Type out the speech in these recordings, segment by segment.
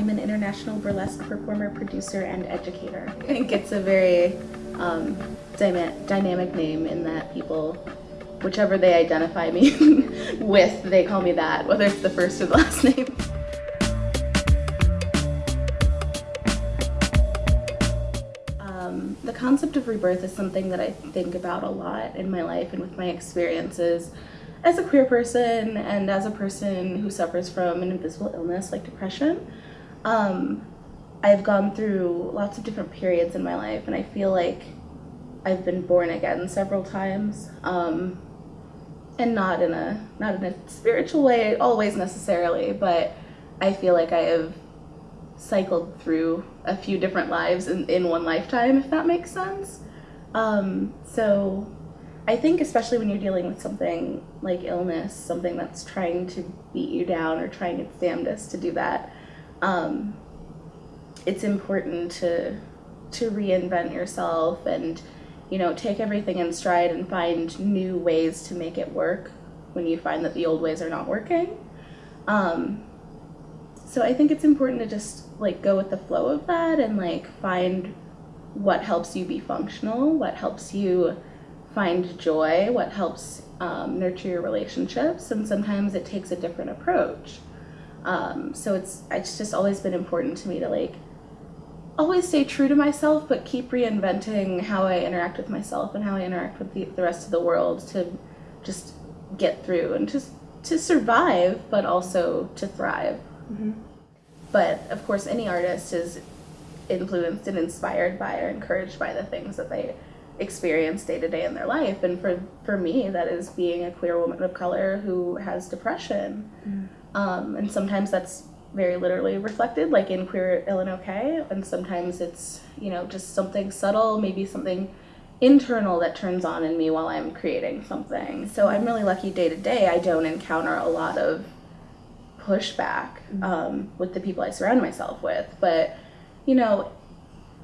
I'm an international burlesque performer, producer, and educator. I think it's a very um, dynamic name in that people, whichever they identify me with, they call me that, whether it's the first or the last name. Um, the concept of rebirth is something that I think about a lot in my life and with my experiences as a queer person and as a person who suffers from an invisible illness like depression, um, I've gone through lots of different periods in my life, and I feel like I've been born again several times, um, and not in a not in a spiritual way always necessarily, but I feel like I have cycled through a few different lives in, in one lifetime, if that makes sense. Um, so I think especially when you're dealing with something like illness, something that's trying to beat you down or trying its damnedest to do that, um, it's important to to reinvent yourself and you know take everything in stride and find new ways to make it work when you find that the old ways are not working. Um, so I think it's important to just like go with the flow of that and like find what helps you be functional, what helps you find joy, what helps um, nurture your relationships, and sometimes it takes a different approach. Um, so it's it's just always been important to me to like always stay true to myself, but keep reinventing how I interact with myself and how I interact with the, the rest of the world to just get through and just to survive, but also to thrive. Mm-hmm. But of course, any artist is influenced and inspired by or encouraged by the things that they experience day to day in their life. And for, for me, that is being a queer woman of color who has depression. Mm. Um, and sometimes that's very literally reflected, like in Queer Ill and Okay, and sometimes it's, you know, just something subtle, maybe something internal that turns on in me while I'm creating something. So I'm really lucky day to day I don't encounter a lot of pushback mm. um, with the people I surround myself with. But, you know,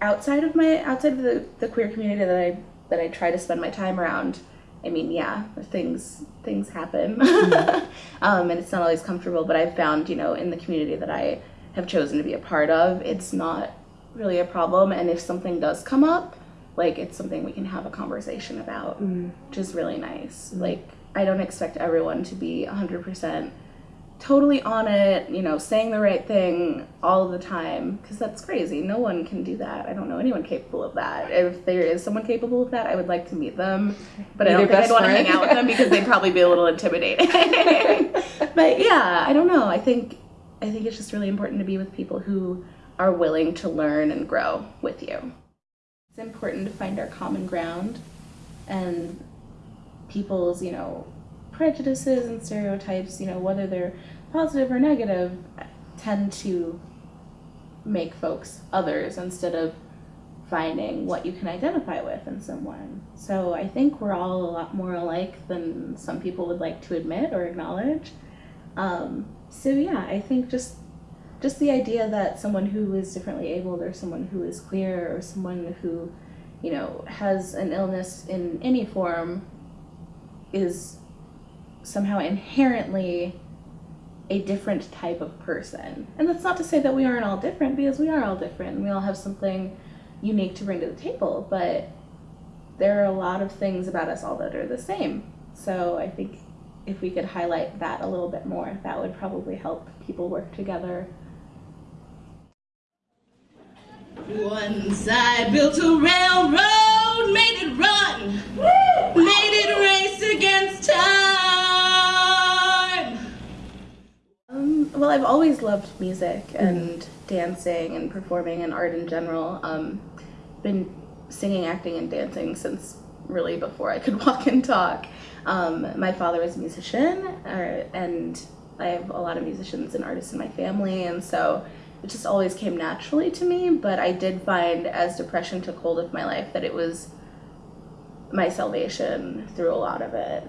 outside of my outside of the, the queer community that I that I try to spend my time around, I mean, yeah, things things happen, mm-hmm. um, and it's not always comfortable. But I've found, you know, in the community that I have chosen to be a part of, it's not really a problem. And if something does come up, like it's something we can have a conversation about, mm. which is really nice. Mm. Like I don't expect everyone to be hundred percent totally on it, you know, saying the right thing all the time, because that's crazy. No one can do that. I don't know anyone capable of that. If there is someone capable of that, I would like to meet them, but I don't think I'd want to hang out with them because they'd probably be a little intimidating. but yeah, I don't know. I think I think it's just really important to be with people who are willing to learn and grow with you. It's important to find our common ground and people's, you know, prejudices and stereotypes, you know, whether they're positive or negative, tend to make folks others instead of finding what you can identify with in someone. So I think we're all a lot more alike than some people would like to admit or acknowledge. Um, so yeah, I think just just the idea that someone who is differently abled or someone who is queer or someone who, you know, has an illness in any form is somehow inherently a different type of person. And that's not to say that we aren't all different because we are all different. And we all have something unique to bring to the table, but there are a lot of things about us all that are the same. So I think if we could highlight that a little bit more, that would probably help people work together. Once I built a railroad, made it run, made it race against well, I've always loved music and mm-hmm. dancing and performing and art in general. Um, been singing, acting, and dancing since really before I could walk and talk. Um, my father is a musician, uh, and I have a lot of musicians and artists in my family, and so it just always came naturally to me. But I did find as depression took hold of my life that it was my salvation through a lot of it.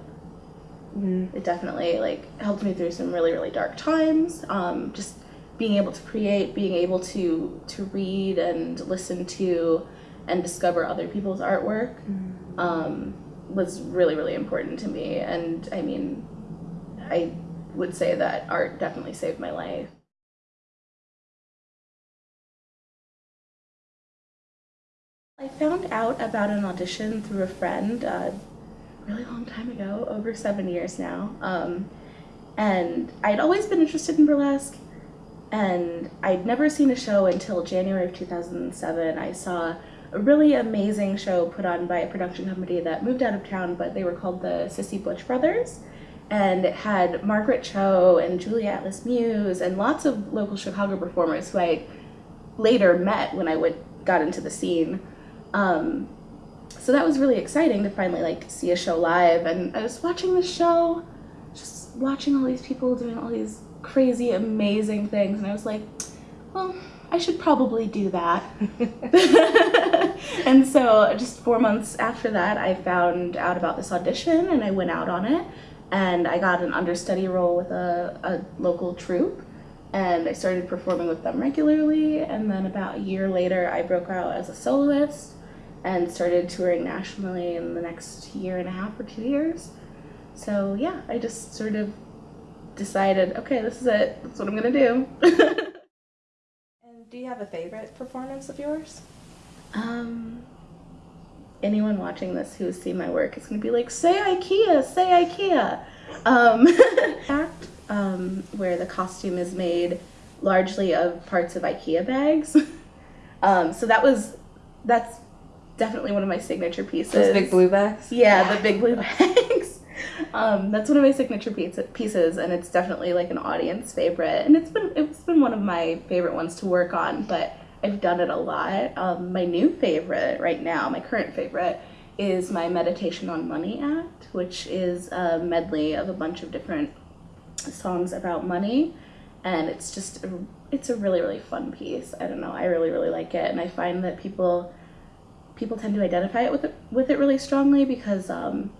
Mm-hmm. It definitely like helped me through some really really dark times. Um, just being able to create, being able to to read and listen to, and discover other people's artwork mm-hmm. um, was really really important to me. And I mean, I would say that art definitely saved my life. I found out about an audition through a friend. Uh, really long time ago, over seven years now. Um, and I'd always been interested in burlesque, and I'd never seen a show until January of 2007. I saw a really amazing show put on by a production company that moved out of town, but they were called the Sissy Butch Brothers. And it had Margaret Cho and Julie Atlas Muz and lots of local Chicago performers who I later met when I would, got into the scene. Um, so that was really exciting to finally like see a show live. And I was watching the show, just watching all these people doing all these crazy, amazing things, and I was like, well, I should probably do that. and so just four months after that, I found out about this audition and I went out on it. And I got an understudy role with a, a local troupe. And I started performing with them regularly. And then about a year later, I broke out as a soloist and started touring nationally in the next year and a half or two years. So yeah, I just sort of decided, okay, this is it. That's what I'm gonna do. and do you have a favorite performance of yours? Um, anyone watching this who's seen my work is gonna be like, say IKEA, say IKEA. Um, act um, where the costume is made largely of parts of IKEA bags. um, so that was that's definitely one of my signature pieces. Those big blue bags. Yeah, the big blue bags. um, that's one of my signature pieces, and it's definitely like an audience favorite. And it's been it's been one of my favorite ones to work on, but I've done it a lot. Um, my new favorite right now, my current favorite, is my Meditation on Money act, which is a medley of a bunch of different songs about money, and it's just a, it's a really really fun piece. I don't know, I really really like it, and I find that people people tend to identify it with it with it really strongly because um,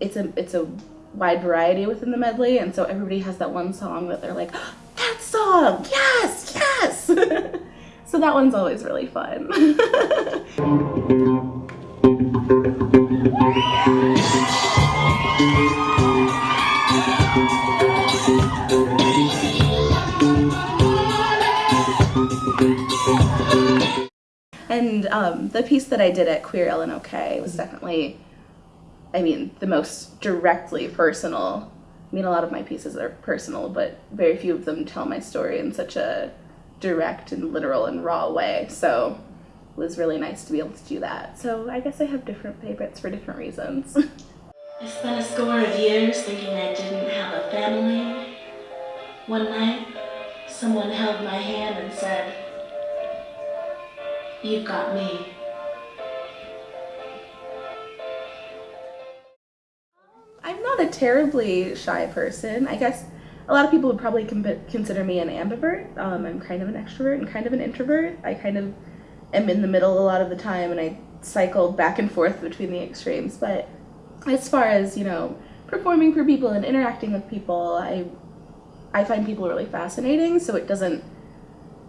it's a it's a wide variety within the medley, and so everybody has that one song that they're like, oh, that song, yes, yes. so that one's always really fun. um, the piece that I did at Queer Ill and Okay was definitely I mean, the most directly personal. I mean, a lot of my pieces are personal, but very few of them tell my story in such a direct and literal and raw way. So it was really nice to be able to do that. So I guess I have different favorites for different reasons. I spent a score of years thinking I didn't have a family. One night, someone held my hand and said, You've got me. A terribly shy person. I guess a lot of people would probably consider me an ambivert. Um, I'm kind of an extrovert and kind of an introvert. I kind of am in the middle a lot of the time and I cycle back and forth between the extremes. But as far as, you know, performing for people and interacting with people, I I find people really fascinating, so it doesn't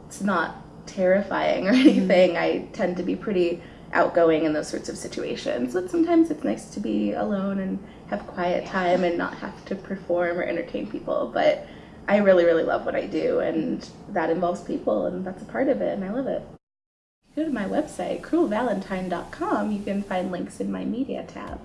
it's not terrifying or anything. Mm -hmm. I tend to be pretty outgoing in those sorts of situations. But sometimes it's nice to be alone and have quiet time and not have to perform or entertain people. But I really, really love what I do, and that involves people, and that's a part of it, and I love it. Go to my website, cruelvalentine.com. You can find links in my media tab.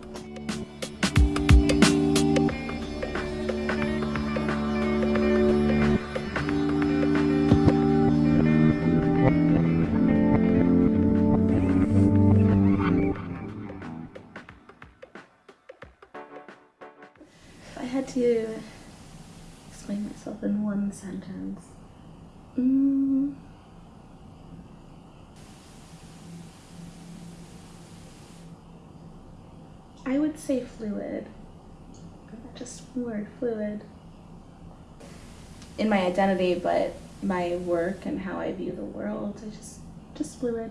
I would say fluid. Just word fluid. In my identity, but my work and how I view the world, I just just fluid.